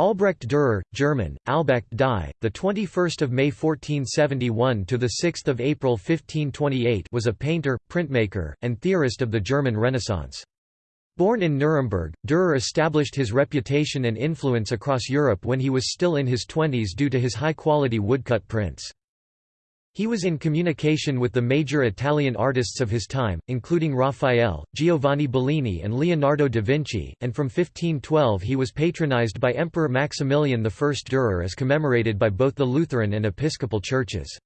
Albrecht Dürer, German, Albrecht die, the 21st of May 1471 to the 6th of April 1528, was a painter, printmaker, and theorist of the German Renaissance. Born in Nuremberg, Dürer established his reputation and influence across Europe when he was still in his twenties due to his high-quality woodcut prints. He was in communication with the major Italian artists of his time, including Raphael, Giovanni Bellini and Leonardo da Vinci, and from 1512 he was patronized by Emperor Maximilian I. Dürer as commemorated by both the Lutheran and Episcopal churches.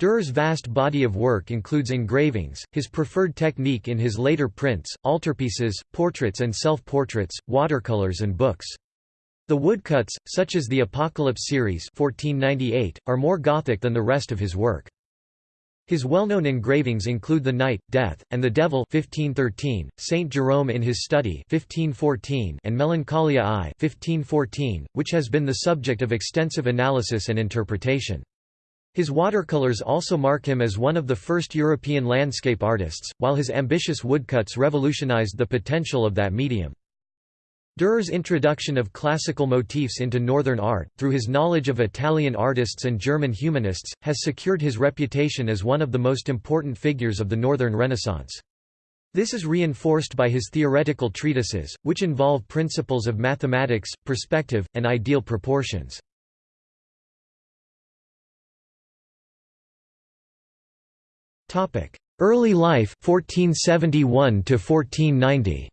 Dürer's vast body of work includes engravings, his preferred technique in his later prints, altarpieces, portraits and self-portraits, watercolors and books. The woodcuts, such as the Apocalypse series 1498, are more Gothic than the rest of his work. His well-known engravings include The Knight, Death, and the Devil 1513, Saint Jerome in his study 1514, and Melancholia I 1514, which has been the subject of extensive analysis and interpretation. His watercolors also mark him as one of the first European landscape artists, while his ambitious woodcuts revolutionized the potential of that medium. Dürer's introduction of classical motifs into Northern art, through his knowledge of Italian artists and German humanists, has secured his reputation as one of the most important figures of the Northern Renaissance. This is reinforced by his theoretical treatises, which involve principles of mathematics, perspective, and ideal proportions. Early life 1471 to 1490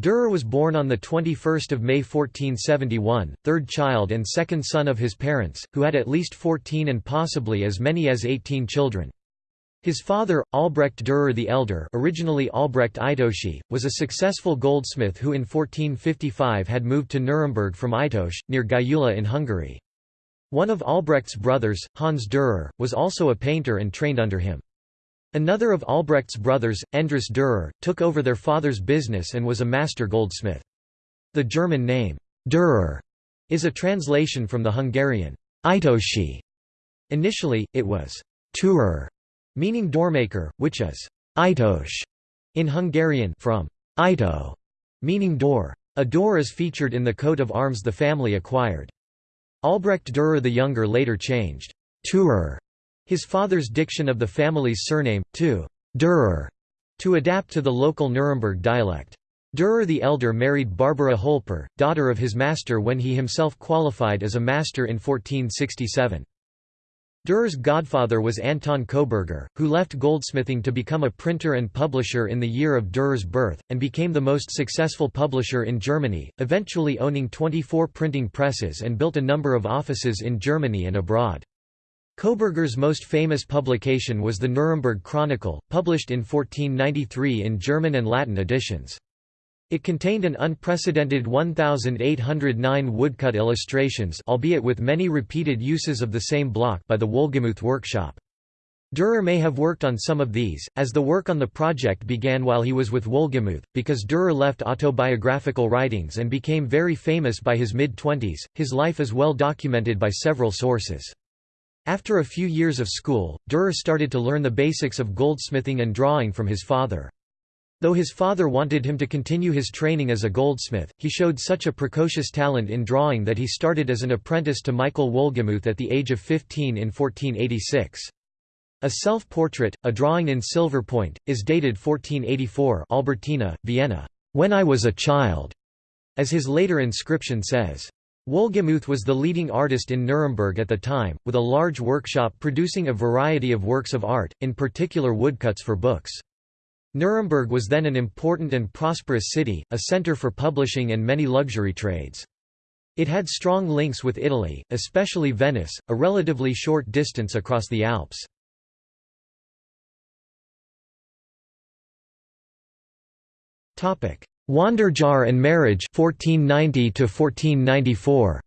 Dürer was born on 21 May 1471, third child and second son of his parents, who had at least 14 and possibly as many as 18 children. His father, Albrecht Dürer the Elder originally Albrecht Ajtósi, was a successful goldsmith who in 1455 had moved to Nuremberg from Itosz, near Gyula in Hungary. One of Albrecht's brothers, Hans Dürer, was also a painter and trained under him. Another of Albrecht's brothers, Endres Dürer, took over their father's business and was a master goldsmith. The German name, Dürer, is a translation from the Hungarian, Ajtósi. Initially, it was Türer, meaning doormaker, which is Itos in Hungarian from Ito, meaning door. A door is featured in the coat of arms the family acquired. Albrecht Dürer the Younger later changed Türer his father's diction of the family's surname, to Dürer, to adapt to the local Nuremberg dialect. Dürer the Elder married Barbara Holper, daughter of his master when he himself qualified as a master in 1467. Dürer's godfather was Anton Koberger, who left goldsmithing to become a printer and publisher in the year of Dürer's birth, and became the most successful publisher in Germany, eventually owning 24 printing presses and built a number of offices in Germany and abroad. Koberger's most famous publication was the Nuremberg Chronicle, published in 1493 in German and Latin editions. It contained an unprecedented 1,809 woodcut illustrations albeit with many repeated uses of the same block by the Wohlgemuth workshop. Dürer may have worked on some of these, as the work on the project began while he was with Wohlgemuth, because Dürer left autobiographical writings and became very famous by his mid-twenties, his life is well documented by several sources. After a few years of school, Dürer started to learn the basics of goldsmithing and drawing from his father. Though his father wanted him to continue his training as a goldsmith, he showed such a precocious talent in drawing that he started as an apprentice to Michael Wolgemuth at the age of 15 in 1486. A self-portrait, a drawing in silver point, is dated 1484 Albertina, Vienna, "...when I was a child", as his later inscription says. Wohlgemuth was the leading artist in Nuremberg at the time, with a large workshop producing a variety of works of art, in particular woodcuts for books. Nuremberg was then an important and prosperous city, a center for publishing and many luxury trades. It had strong links with Italy, especially Venice, a relatively short distance across the Alps. Wanderjahr and Marriage 1490 to 1494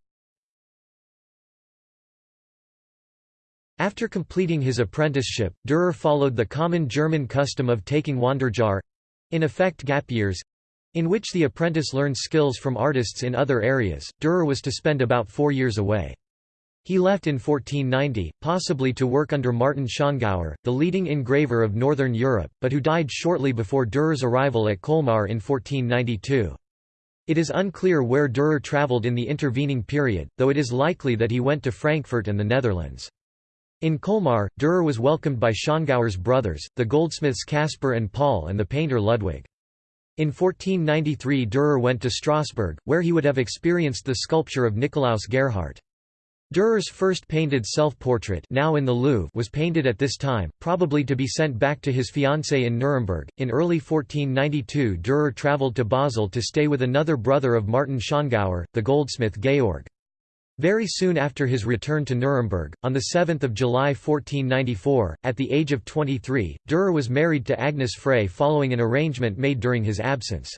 After completing his apprenticeship, Dürer followed the common German custom of taking Wanderjahr—in effect gap years—in which the apprentice learned skills from artists in other areas. Dürer was to spend about four years away. He left in 1490, possibly to work under Martin Schongauer, the leading engraver of northern Europe, but who died shortly before Dürer's arrival at Colmar in 1492. It is unclear where Dürer travelled in the intervening period, though it is likely that he went to Frankfurt and the Netherlands. In Colmar, Dürer was welcomed by Schongauer's brothers, the goldsmiths Caspar and Paul and the painter Ludwig. In 1493 Dürer went to Strasbourg, where he would have experienced the sculpture of Nikolaus Gerhaert. Dürer's first painted self-portrait now in the Louvre was painted at this time, probably to be sent back to his fiancée in Nuremberg. In early 1492 Dürer travelled to Basel to stay with another brother of Martin Schongauer, the goldsmith Georg. Very soon after his return to Nuremberg, on 7 July 1494, at the age of 23, Dürer was married to Agnes Frey following an arrangement made during his absence.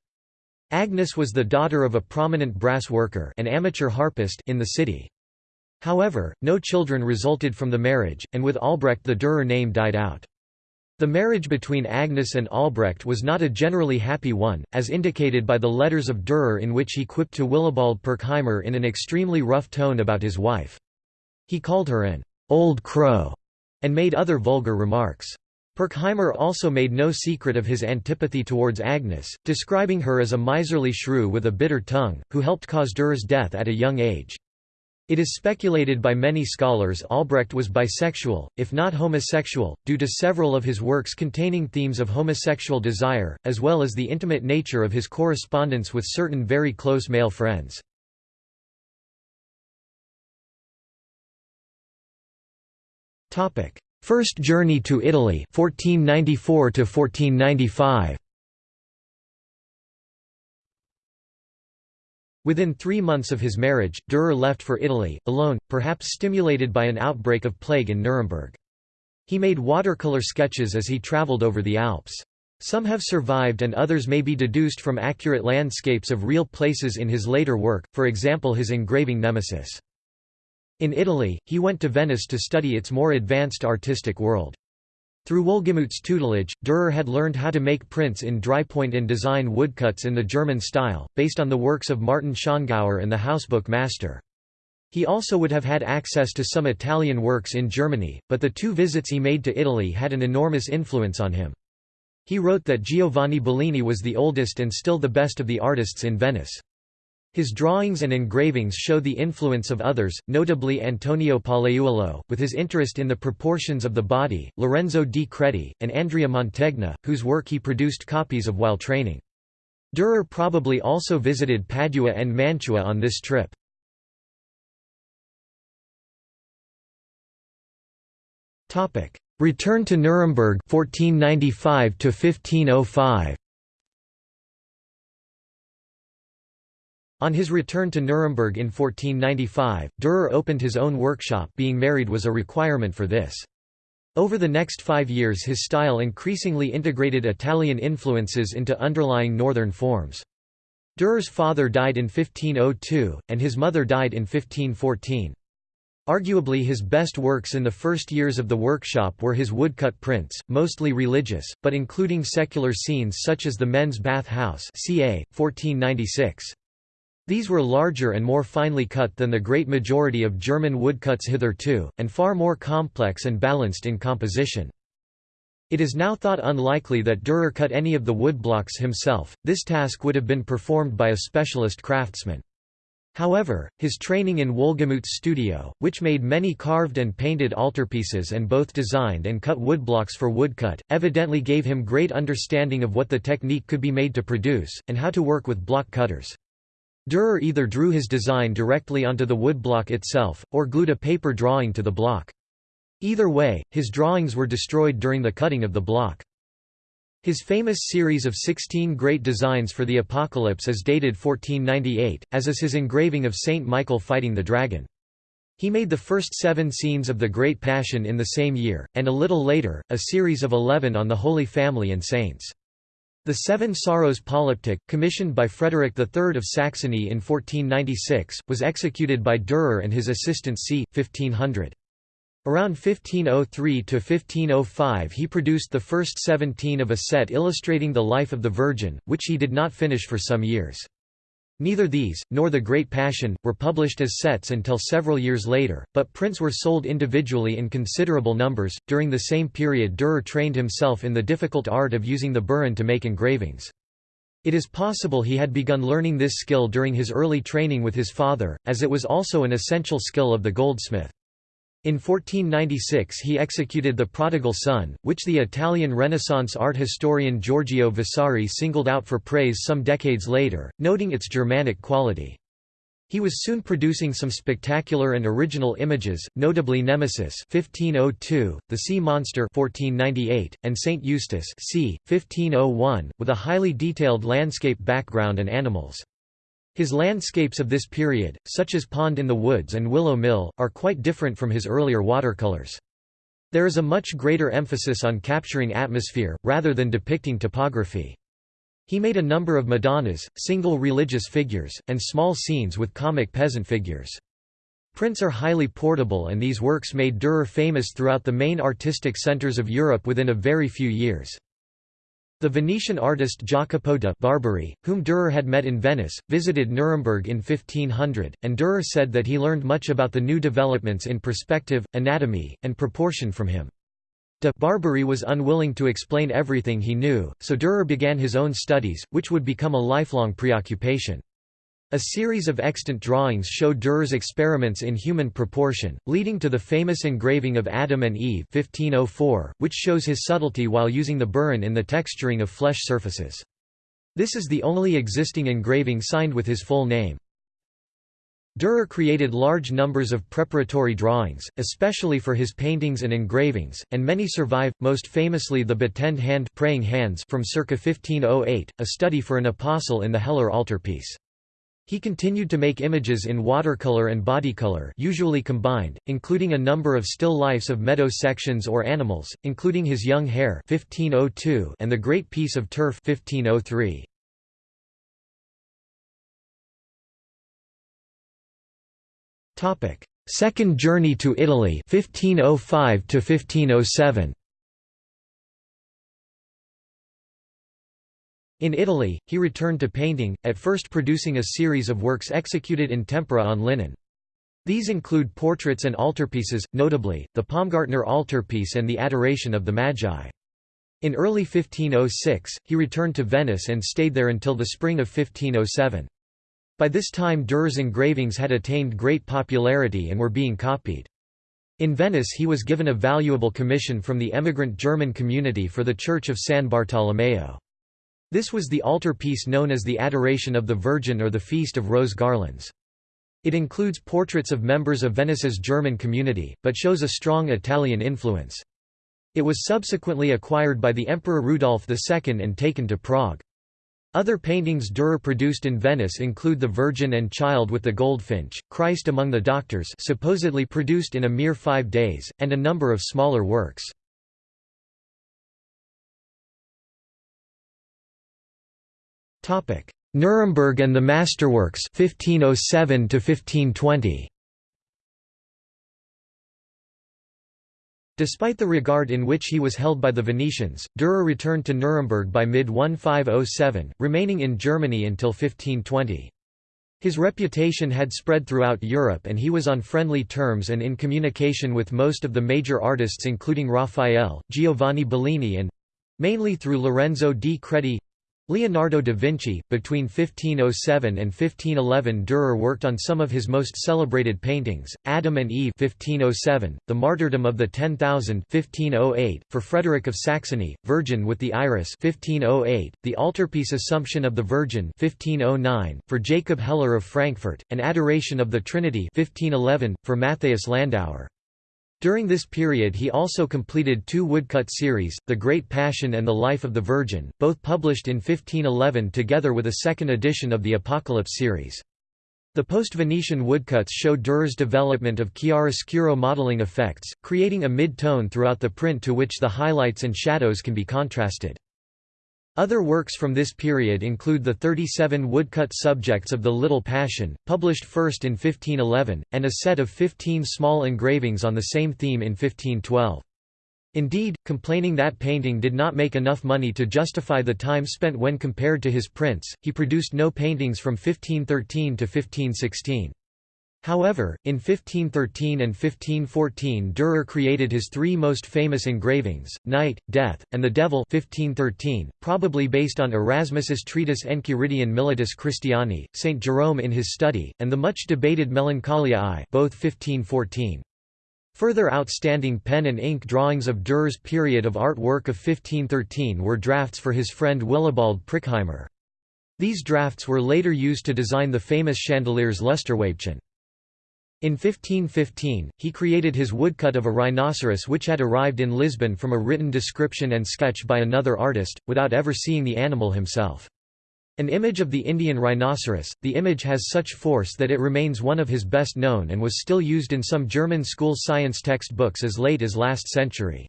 Agnes was the daughter of a prominent brass worker an amateur harpist in the city. However, no children resulted from the marriage, and with Albrecht the Dürer name died out. The marriage between Agnes and Albrecht was not a generally happy one, as indicated by the letters of Dürer in which he quipped to Willibald Pirkheimer in an extremely rough tone about his wife. He called her an old crow and made other vulgar remarks. Pirkheimer also made no secret of his antipathy towards Agnes, describing her as a miserly shrew with a bitter tongue, who helped cause Dürer's death at a young age. It is speculated by many scholars Albrecht was bisexual, if not homosexual, due to several of his works containing themes of homosexual desire, as well as the intimate nature of his correspondence with certain very close male friends. First journey to Italy 1494 to 1495 Within three months of his marriage, Dürer left for Italy, alone, perhaps stimulated by an outbreak of plague in Nuremberg. He made watercolor sketches as he travelled over the Alps. Some have survived and others may be deduced from accurate landscapes of real places in his later work, for example his engraving Nemesis. In Italy, he went to Venice to study its more advanced artistic world. Through Wohlgemuth's tutelage, Dürer had learned how to make prints in drypoint and design woodcuts in the German style, based on the works of Martin Schongauer and the Housebook master. He also would have had access to some Italian works in Germany, but the two visits he made to Italy had an enormous influence on him. He wrote that Giovanni Bellini was the oldest and still the best of the artists in Venice. His drawings and engravings show the influence of others, notably Antonio Pollaiuolo, with his interest in the proportions of the body, Lorenzo di Credi, and Andrea Mantegna, whose work he produced copies of while training. Dürer probably also visited Padua and Mantua on this trip. Return to Nuremberg 1495 to 1505 On his return to Nuremberg in 1495, Dürer opened his own workshop being married was a requirement for this. Over the next five years his style increasingly integrated Italian influences into underlying northern forms. Dürer's father died in 1502, and his mother died in 1514. Arguably his best works in the first years of the workshop were his woodcut prints, mostly religious, but including secular scenes such as the men's bath house ca. 1496. These were larger and more finely cut than the great majority of German woodcuts hitherto, and far more complex and balanced in composition. It is now thought unlikely that Dürer cut any of the woodblocks himself, this task would have been performed by a specialist craftsman. However, his training in Wohlgemuth's studio, which made many carved and painted altarpieces and both designed and cut woodblocks for woodcut, evidently gave him great understanding of what the technique could be made to produce, and how to work with block cutters. Dürer either drew his design directly onto the woodblock itself, or glued a paper drawing to the block. Either way, his drawings were destroyed during the cutting of the block. His famous series of 16 great designs for the Apocalypse is dated 1498, as is his engraving of Saint Michael fighting the dragon. He made the first seven scenes of the Great Passion in the same year, and a little later, a series of eleven on the Holy Family and Saints. The Seven Sorrows Polyptych, commissioned by Frederick III of Saxony in 1496, was executed by Dürer and his assistant c. 1500. Around 1503–1505 he produced the first seventeen of a set illustrating the life of the Virgin, which he did not finish for some years. Neither these, nor The Great Passion, were published as sets until several years later, but prints were sold individually in considerable numbers. During the same period, Dürer trained himself in the difficult art of using the burin to make engravings. It is possible he had begun learning this skill during his early training with his father, as it was also an essential skill of the goldsmith. In 1496 he executed The Prodigal Son, which the Italian Renaissance art historian Giorgio Vasari singled out for praise some decades later, noting its Germanic quality. He was soon producing some spectacular and original images, notably Nemesis 1502, The Sea Monster 1498, and Saint Eustace c. 1501, with a highly detailed landscape background and animals. His landscapes of this period, such as Pond in the Woods and Willow Mill, are quite different from his earlier watercolors. There is a much greater emphasis on capturing atmosphere, rather than depicting topography. He made a number of Madonnas, single religious figures, and small scenes with comic peasant figures. Prints are highly portable and these works made Dürer famous throughout the main artistic centers of Europe within a very few years. The Venetian artist Jacopo da Barbari, whom Dürer had met in Venice, visited Nuremberg in 1500, and Dürer said that he learned much about the new developments in perspective, anatomy, and proportion from him. De Barbari was unwilling to explain everything he knew, so Dürer began his own studies, which would become a lifelong preoccupation. A series of extant drawings show Dürer's experiments in human proportion, leading to the famous engraving of Adam and Eve 1504, which shows his subtlety while using the burin in the texturing of flesh surfaces. This is the only existing engraving signed with his full name. Dürer created large numbers of preparatory drawings, especially for his paintings and engravings, and many survive, most famously the Betend hand praying hands from circa 1508, a study for an apostle in the Heller altarpiece. He continued to make images in watercolor and bodycolor usually combined, including a number of still lifes of meadow sections or animals, including his young hare 1502 and the Great Piece of Turf 1503. Second journey to Italy 1505 to 1507. In Italy, he returned to painting, at first producing a series of works executed in tempera on linen. These include portraits and altarpieces, notably, the Paumgartner altarpiece and the Adoration of the Magi. In early 1506, he returned to Venice and stayed there until the spring of 1507. By this time Dürer's engravings had attained great popularity and were being copied. In Venice he was given a valuable commission from the emigrant German community for the Church of San Bartolomeo. This was the altarpiece known as the Adoration of the Virgin or the Feast of Rose Garlands. It includes portraits of members of Venice's German community, but shows a strong Italian influence. It was subsequently acquired by the Emperor Rudolf II and taken to Prague. Other paintings Dürer produced in Venice include The Virgin and Child with the Goldfinch, Christ Among the Doctors supposedly produced in a mere five days, and a number of smaller works. Nuremberg and the Masterworks 1507 to 1520. Despite the regard in which he was held by the Venetians, Dürer returned to Nuremberg by mid-1507, remaining in Germany until 1520. His reputation had spread throughout Europe and he was on friendly terms and in communication with most of the major artists including Raphael, Giovanni Bellini and—mainly through Lorenzo di Credi Leonardo da Vinci, between 1507 and 1511 Dürer worked on some of his most celebrated paintings, Adam and Eve 1507, The Martyrdom of the Ten Thousand 1508, for Frederick of Saxony, Virgin with the Iris 1508, the altarpiece Assumption of the Virgin 1509, for Jacob Heller of Frankfurt, and Adoration of the Trinity 1511, for Matthias Landauer. During this period he also completed two woodcut series, The Great Passion and The Life of the Virgin, both published in 1511 together with a second edition of the Apocalypse series. The post-Venetian woodcuts show Dürer's development of chiaroscuro modeling effects, creating a mid-tone throughout the print to which the highlights and shadows can be contrasted. Other works from this period include the 37 woodcut subjects of the Little Passion, published first in 1511, and a set of 15 small engravings on the same theme in 1512. Indeed, complaining that painting did not make enough money to justify the time spent when compared to his prints, he produced no paintings from 1513 to 1516. However, in 1513 and 1514 Dürer created his three most famous engravings, Knight, Death, and the Devil 1513, probably based on Erasmus's treatise Enchiridion Militis Christiani, St. Jerome in his study, and the much debated Melancholia I both 1514. Further outstanding pen and ink drawings of Dürer's period of artwork of 1513 were drafts for his friend Willibald Pirkheimer. These drafts were later used to design the famous chandeliers Lusterweibchen. In 1515, he created his woodcut of a rhinoceros which had arrived in Lisbon from a written description and sketch by another artist, without ever seeing the animal himself. An image of the Indian rhinoceros, the image has such force that it remains one of his best known and was still used in some German school science textbooks as late as last century.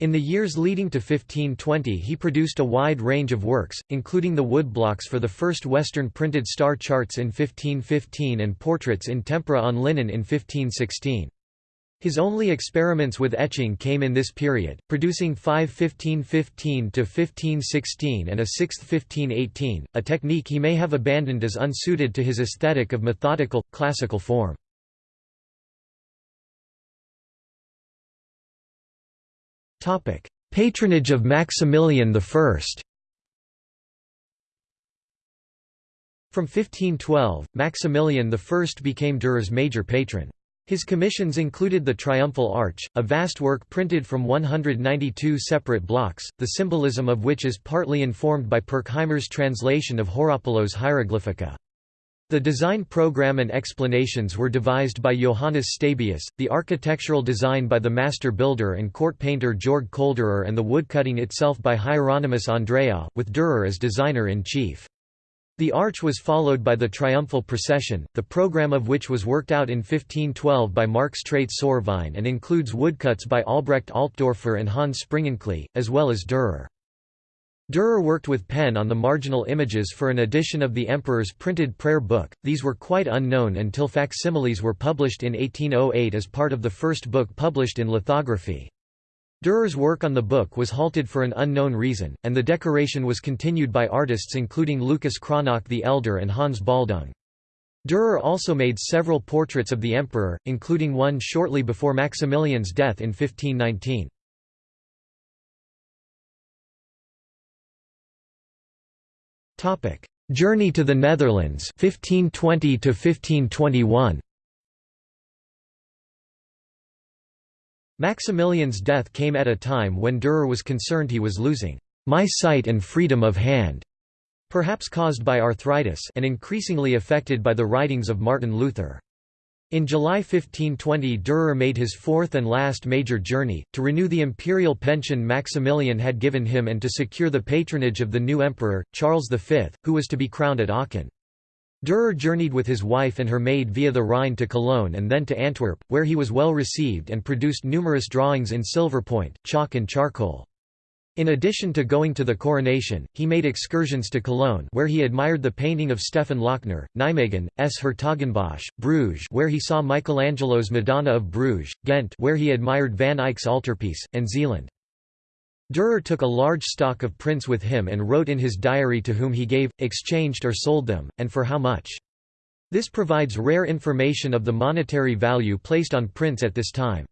In the years leading to 1520 he produced a wide range of works, including the woodblocks for the first Western printed star charts in 1515 and portraits in tempera on linen in 1516. His only experiments with etching came in this period, producing five 1515–1516 and a sixth 1518, a technique he may have abandoned as unsuited to his aesthetic of methodical, classical form. Patronage of Maximilian I From 1512, Maximilian I became Dürer's major patron. His commissions included the Triumphal Arch, a vast work printed from 192 separate blocks, the symbolism of which is partly informed by Pirkheimer's translation of Horapollo's Hieroglyphica. The design program and explanations were devised by Johannes Stabius, the architectural design by the master builder and court painter Georg Kolderer and the woodcutting itself by Hieronymus Andreae, with Dürer as designer-in-chief. The arch was followed by the triumphal procession, the program of which was worked out in 1512 by Marx Treitz-Saurwein and includes woodcuts by Albrecht Altdorfer and Hans Springinklee, as well as Dürer. Dürer worked with pen on the marginal images for an edition of the Emperor's printed prayer book, these were quite unknown until facsimiles were published in 1808 as part of the first book published in lithography. Dürer's work on the book was halted for an unknown reason, and the decoration was continued by artists including Lucas Cranach the Elder and Hans Baldung. Dürer also made several portraits of the emperor, including one shortly before Maximilian's death in 1519. Journey to the Netherlands 1520 to 1521 Maximilian's death came at a time when Dürer was concerned he was losing my sight and freedom of hand, perhaps caused by arthritis and increasingly affected by the writings of Martin Luther. In July 1520 Dürer made his fourth and last major journey, to renew the imperial pension Maximilian had given him and to secure the patronage of the new emperor, Charles V, who was to be crowned at Aachen. Dürer journeyed with his wife and her maid via the Rhine to Cologne and then to Antwerp, where he was well received and produced numerous drawings in silver point, chalk and charcoal. In addition to going to the coronation, he made excursions to Cologne where he admired the painting of Stefan Lochner, Nijmegen, S. Hertogenbosch, Bruges where he saw Michelangelo's Madonna of Bruges, Ghent where he admired Van Eyck's altarpiece, and Zeeland. Dürer took a large stock of prints with him and wrote in his diary to whom he gave, exchanged or sold them, and for how much. This provides rare information of the monetary value placed on prints at this time.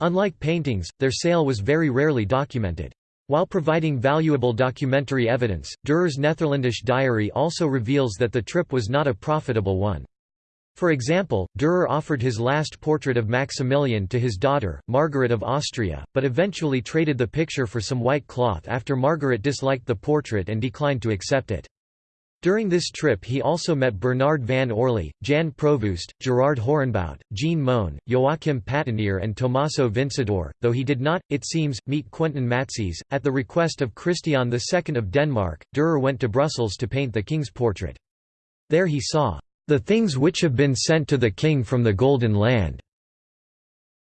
Unlike paintings, their sale was very rarely documented. While providing valuable documentary evidence, Dürer's Netherlandish diary also reveals that the trip was not a profitable one. For example, Dürer offered his last portrait of Maximilian to his daughter, Margaret of Austria, but eventually traded the picture for some white cloth after Margaret disliked the portrait and declined to accept it. During this trip he also met Bernard van Orley, Jan Provoost, Gerard Horenbout, Jean Moon, Joachim Patinier and Tommaso Vincidor, though he did not, it seems, meet Quentin Matsys. At the request of Christian II of Denmark, Dürer went to Brussels to paint the king's portrait. There he saw the things which have been sent to the king from the Golden Land."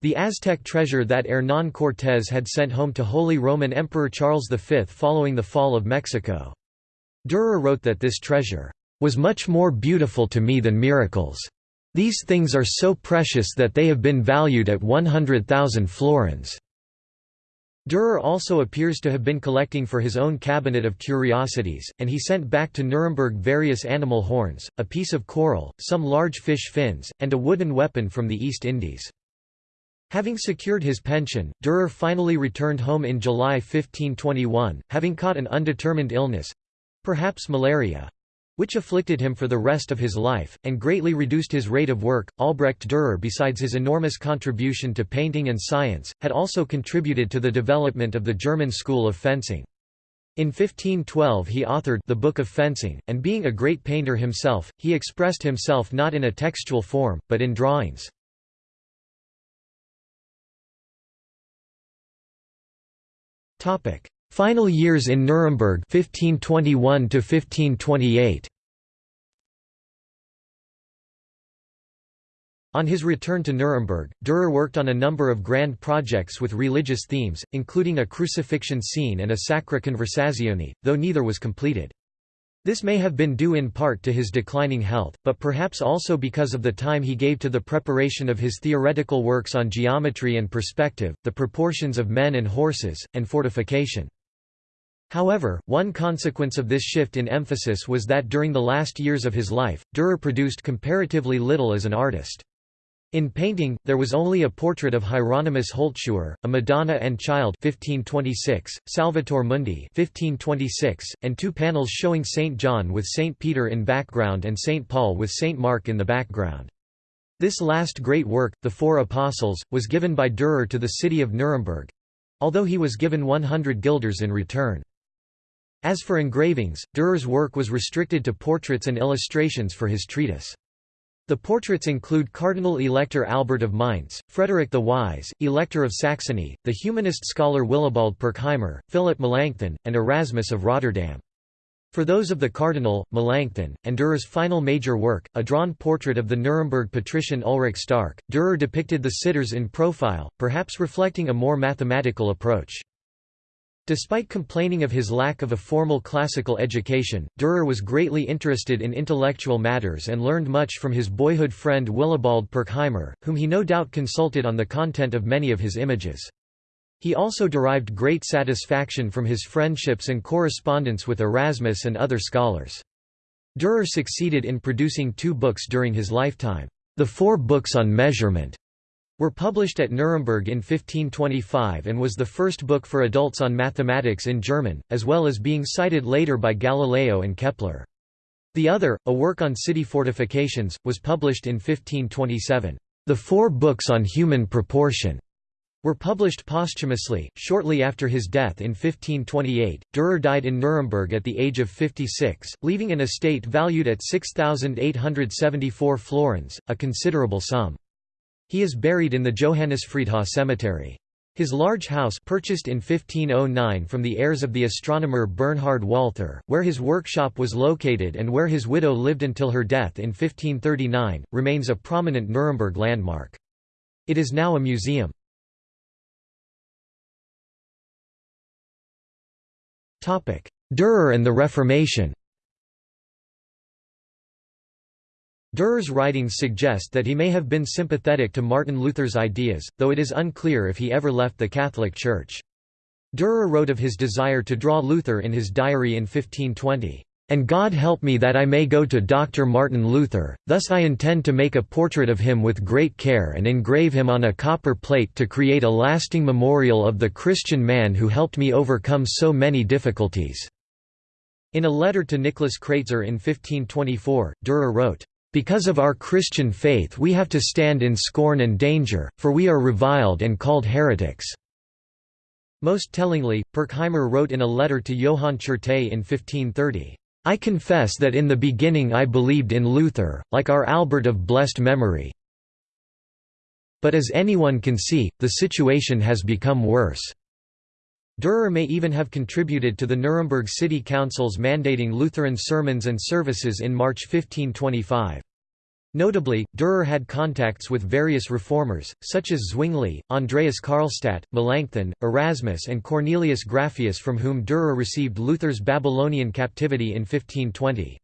The Aztec treasure that Hernán Cortés had sent home to Holy Roman Emperor Charles V following the fall of Mexico. Dürer wrote that this treasure, "...was much more beautiful to me than miracles. These things are so precious that they have been valued at 100,000 florins." Dürer also appears to have been collecting for his own cabinet of curiosities, and he sent back to Nuremberg various animal horns, a piece of coral, some large fish fins, and a wooden weapon from the East Indies. Having secured his pension, Dürer finally returned home in July 1521, having caught an undetermined illness—perhaps malaria, which afflicted him for the rest of his life, and greatly reduced his rate of work. Albrecht Dürer, besides his enormous contribution to painting and science, had also contributed to the development of the German school of fencing. In 1512 he authored the Book of Fencing, and being a great painter himself, he expressed himself not in a textual form, but in drawings. Final years in Nuremberg 1521 to 1528 On his return to Nuremberg, Dürer worked on a number of grand projects with religious themes, including a crucifixion scene and a Sacra Conversazione, though neither was completed. This may have been due in part to his declining health, but perhaps also because of the time he gave to the preparation of his theoretical works on geometry and perspective, the proportions of men and horses, and fortification. However, one consequence of this shift in emphasis was that during the last years of his life, Dürer produced comparatively little as an artist. In painting, there was only a portrait of Hieronymus Holzschuher, a Madonna and Child 1526, Salvator Mundi 1526, and two panels showing St. John with St. Peter in background and St. Paul with St. Mark in the background. This last great work, The Four Apostles, was given by Dürer to the city of Nuremberg—although he was given 100 guilders in return. As for engravings, Dürer's work was restricted to portraits and illustrations for his treatise. The portraits include Cardinal Elector Albert of Mainz, Frederick the Wise, Elector of Saxony, the humanist scholar Willibald Pirkheimer, Philip Melanchthon, and Erasmus of Rotterdam. For those of the Cardinal, Melanchthon, and Dürer's final major work, a drawn portrait of the Nuremberg patrician Ulrich Stark, Dürer depicted the sitters in profile, perhaps reflecting a more mathematical approach. Despite complaining of his lack of a formal classical education, Dürer was greatly interested in intellectual matters and learned much from his boyhood friend Willibald Pirkheimer, whom he no doubt consulted on the content of many of his images. He also derived great satisfaction from his friendships and correspondence with Erasmus and other scholars. Dürer succeeded in producing two books during his lifetime, the four books on measurement, were published at Nuremberg in 1525 and was the first book for adults on mathematics in German, as well as being cited later by Galileo and Kepler. The other, a work on city fortifications, was published in 1527. The four books on human proportion were published posthumously, shortly after his death in 1528. Dürer died in Nuremberg at the age of 56, leaving an estate valued at 6,874 florins, a considerable sum. He is buried in the Johannisfriedhof cemetery. His large house purchased in 1509 from the heirs of the astronomer Bernhard Walther, where his workshop was located and where his widow lived until her death in 1539, remains a prominent Nuremberg landmark. It is now a museum. Dürer and the Reformation Dürer's writings suggest that he may have been sympathetic to Martin Luther's ideas, though it is unclear if he ever left the Catholic Church. Dürer wrote of his desire to draw Luther in his diary in 1520, "...and God help me that I may go to Dr. Martin Luther, thus I intend to make a portrait of him with great care and engrave him on a copper plate to create a lasting memorial of the Christian man who helped me overcome so many difficulties." In a letter to Nicholas Kreutzer in 1524, Dürer wrote, because of our Christian faith we have to stand in scorn and danger, for we are reviled and called heretics." Most tellingly, Pirkheimer wrote in a letter to Johann Tscherte in 1530, "'I confess that in the beginning I believed in Luther, like our Albert of blessed memory. But as anyone can see, the situation has become worse.' Dürer may even have contributed to the Nuremberg City Council's mandating Lutheran sermons and services in March 1525. Notably, Dürer had contacts with various reformers, such as Zwingli, Andreas Karlstadt, Melanchthon, Erasmus and Cornelius Grapheus from whom Dürer received Luther's Babylonian captivity in 1520.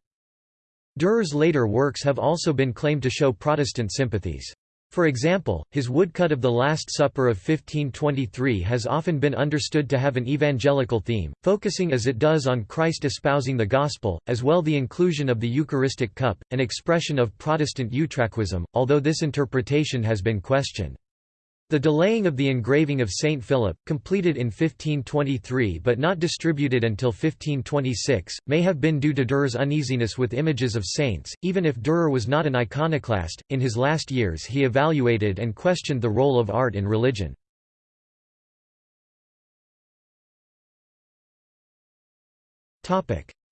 Dürer's later works have also been claimed to show Protestant sympathies. For example, his woodcut of the Last Supper of 1523 has often been understood to have an evangelical theme, focusing as it does on Christ espousing the Gospel, as well the inclusion of the Eucharistic cup, an expression of Protestant Utraquism, although this interpretation has been questioned. The delaying of the engraving of Saint Philip, completed in 1523 but not distributed until 1526, may have been due to Durer's uneasiness with images of saints. Even if Durer was not an iconoclast, in his last years he evaluated and questioned the role of art in religion.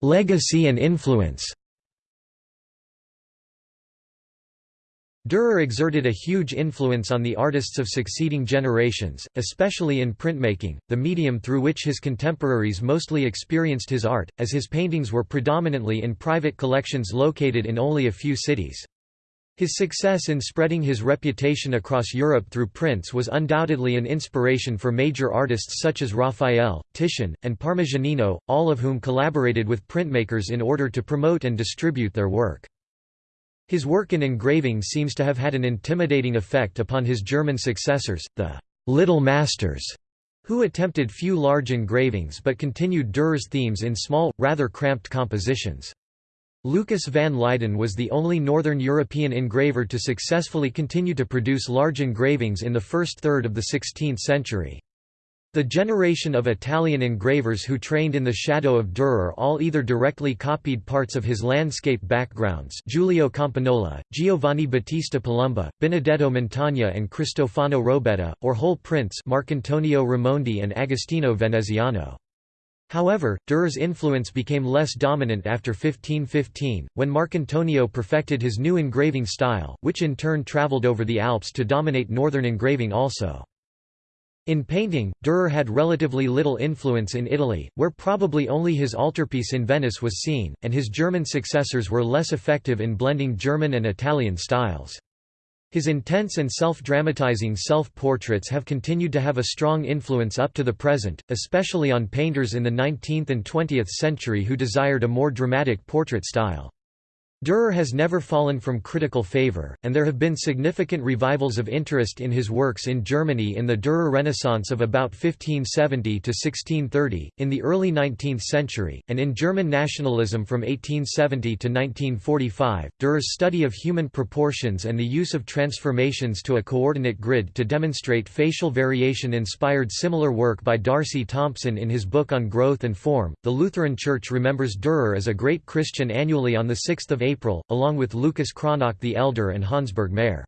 Legacy and influence Dürer exerted a huge influence on the artists of succeeding generations, especially in printmaking, the medium through which his contemporaries mostly experienced his art, as his paintings were predominantly in private collections located in only a few cities. His success in spreading his reputation across Europe through prints was undoubtedly an inspiration for major artists such as Raphael, Titian, and Parmigianino, all of whom collaborated with printmakers in order to promote and distribute their work. His work in engraving seems to have had an intimidating effect upon his German successors, the «little masters», who attempted few large engravings but continued Dürer's themes in small, rather cramped compositions. Lucas van Leyden was the only Northern European engraver to successfully continue to produce large engravings in the first third of the 16th century. The generation of Italian engravers who trained in the shadow of Dürer all either directly copied parts of his landscape backgrounds Giulio Campagnola, Giovanni Battista Palumba, Benedetto Montagna and Cristofano Robetta, or whole prints Marcantonio Raimondi and Agostino Veneziano. However, Dürer's influence became less dominant after 1515, when Marcantonio perfected his new engraving style, which in turn traveled over the Alps to dominate northern engraving also. In painting, Dürer had relatively little influence in Italy, where probably only his altarpiece in Venice was seen, and his German successors were less effective in blending German and Italian styles. His intense and self-dramatizing self-portraits have continued to have a strong influence up to the present, especially on painters in the 19th and 20th century who desired a more dramatic portrait style. Dürer has never fallen from critical favor, and there have been significant revivals of interest in his works in Germany in the Dürer Renaissance of about 1570 to 1630, in the early 19th century, and in German nationalism from 1870 to 1945. Dürer's study of human proportions and the use of transformations to a coordinate grid to demonstrate facial variation inspired similar work by D'Arcy Thompson in his book on growth and form. The Lutheran Church remembers Dürer as a great Christian annually on the 6th of April April, along with Lucas Cranach the Elder and Hans Burgkmair.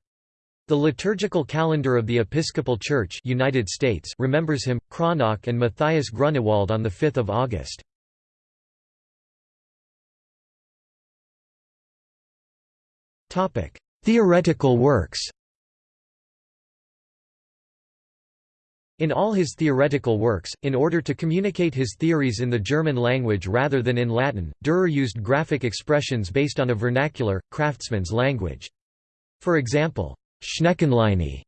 The liturgical calendar of the Episcopal Church United States remembers him, Cranach and Matthias Grunewald on 5 August. Theoretical works In all his theoretical works, in order to communicate his theories in the German language rather than in Latin, Dürer used graphic expressions based on a vernacular, craftsman's language. For example, Schneckenlinie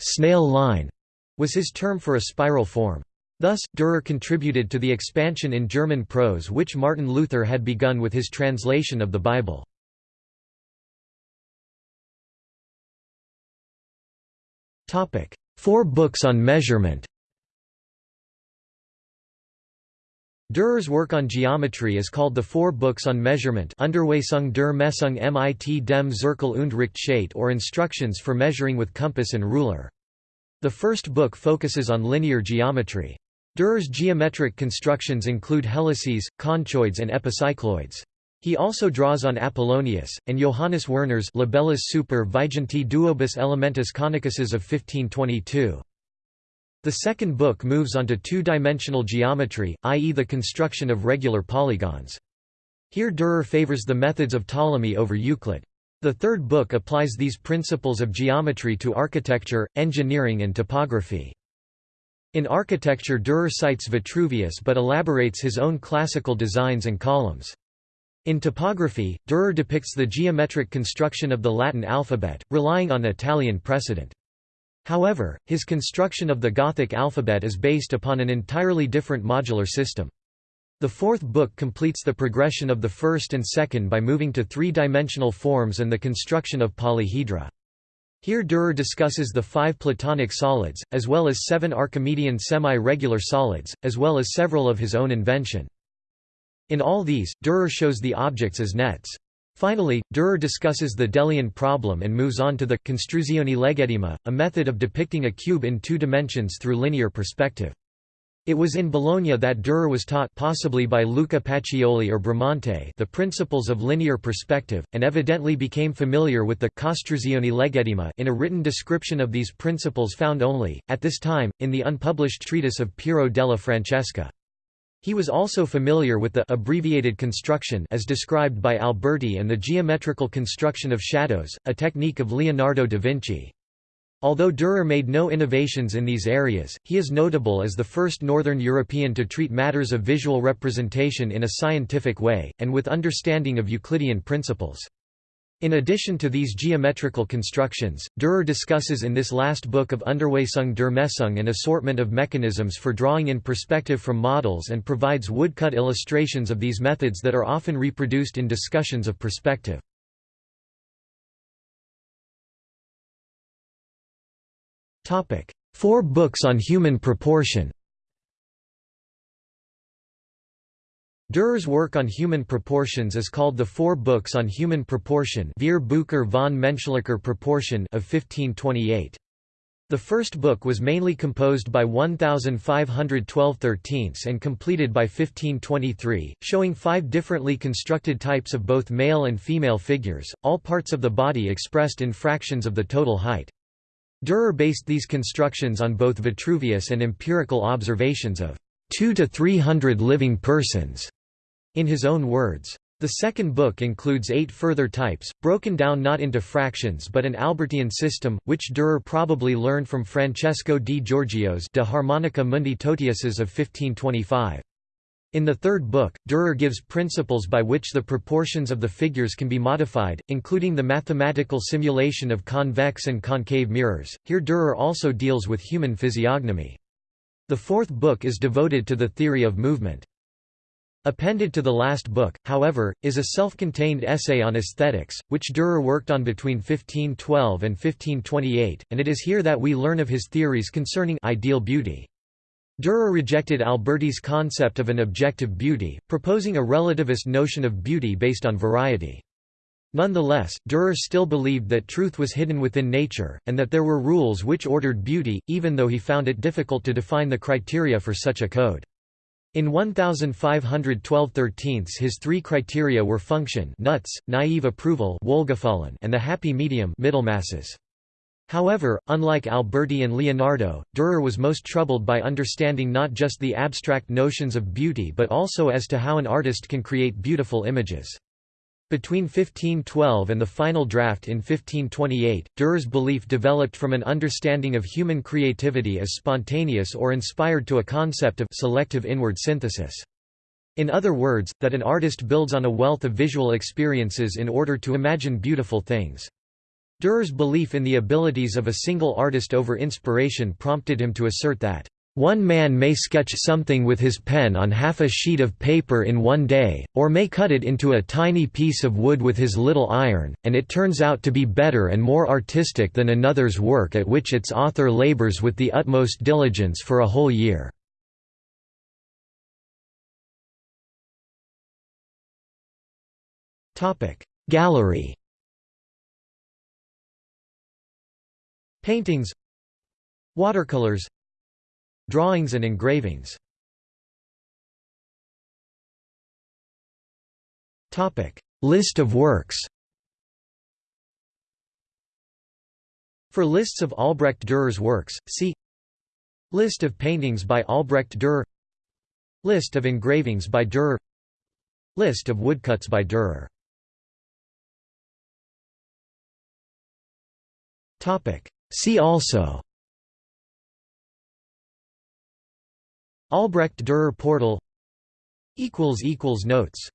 snail line", was his term for a spiral form. Thus, Dürer contributed to the expansion in German prose which Martin Luther had begun with his translation of the Bible. Four books on measurement Dürer's work on geometry is called the Four Books on Measurement Unterweisung der Messung mit dem Zirkel und Richtscheit or Instructions for Measuring with Compass and Ruler. The first book focuses on linear geometry. Dürer's geometric constructions include helices, conchoids and epicycloids. He also draws on Apollonius, and Johannes Werner's Libellus super Vigenti duobus elementus conicuses of 1522. The second book moves onto two-dimensional geometry, i.e. the construction of regular polygons. Here Dürer favors the methods of Ptolemy over Euclid. The third book applies these principles of geometry to architecture, engineering and topography. In architecture Dürer cites Vitruvius but elaborates his own classical designs and columns. In topography, Dürer depicts the geometric construction of the Latin alphabet, relying on Italian precedent. However, his construction of the Gothic alphabet is based upon an entirely different modular system. The fourth book completes the progression of the first and second by moving to three-dimensional forms and the construction of polyhedra. Here Dürer discusses the five Platonic solids, as well as seven Archimedean semi-regular solids, as well as several of his own invention. In all these, Dürer shows the objects as nets. Finally, Dürer discusses the Delian problem and moves on to the costruzione legittima, a method of depicting a cube in two dimensions through linear perspective. It was in Bologna that Dürer was taught possibly by Luca Pacioli or Bramante the principles of linear perspective, and evidently became familiar with the costruzione legittima in a written description of these principles found only, at this time, in the unpublished treatise of Piero della Francesca. He was also familiar with the abbreviated construction as described by Alberti and the geometrical construction of shadows, a technique of Leonardo da Vinci. Although Dürer made no innovations in these areas, he is notable as the first Northern European to treat matters of visual representation in a scientific way, and with understanding of Euclidean principles. In addition to these geometrical constructions, Dürer discusses in this last book of Unterweisung der Messung an assortment of mechanisms for drawing in perspective from models and provides woodcut illustrations of these methods that are often reproduced in discussions of perspective. Four books on human proportion Dürer's work on human proportions is called the Four Books on Human Proportion Vier Bücher von menschlicher Proportion of 1528. The first book was mainly composed by 1512 thirteenths and completed by 1523, showing five differently constructed types of both male and female figures, all parts of the body expressed in fractions of the total height. Dürer based these constructions on both Vitruvius and empirical observations of two to three hundred living persons, in his own words. The second book includes eight further types, broken down not into fractions but an Albertian system, which Dürer probably learned from Francesco di Giorgio's De Harmonica Mundi Totiuses of 1525. In the third book, Dürer gives principles by which the proportions of the figures can be modified, including the mathematical simulation of convex and concave mirrors. Here Dürer also deals with human physiognomy. The fourth book is devoted to the theory of movement. Appended to the last book, however, is a self-contained essay on aesthetics, which Dürer worked on between 1512 and 1528, and it is here that we learn of his theories concerning ideal beauty. Dürer rejected Alberti's concept of an objective beauty, proposing a relativist notion of beauty based on variety. Nonetheless, Dürer still believed that truth was hidden within nature, and that there were rules which ordered beauty, even though he found it difficult to define the criteria for such a code. In 1512 13 his three criteria were function Nutz, naive approval and the happy medium Mittelmaßes. However, unlike Alberti and Leonardo, Dürer was most troubled by understanding not just the abstract notions of beauty but also as to how an artist can create beautiful images. Between 1512 and the final draft in 1528, Dürer's belief developed from an understanding of human creativity as spontaneous or inspired to a concept of selective inward synthesis. In other words, that an artist builds on a wealth of visual experiences in order to imagine beautiful things. Dürer's belief in the abilities of a single artist over inspiration prompted him to assert that one man may sketch something with his pen on half a sheet of paper in one day, or may cut it into a tiny piece of wood with his little iron, and it turns out to be better and more artistic than another's work at which its author labors with the utmost diligence for a whole year. Gallery. Paintings. Watercolors Drawings and engravings. List of works. For lists of Albrecht Dürer's works, see List of paintings by Albrecht Dürer. List of engravings by Dürer. List of woodcuts by Dürer. See also Albrecht Dürer portal. Notes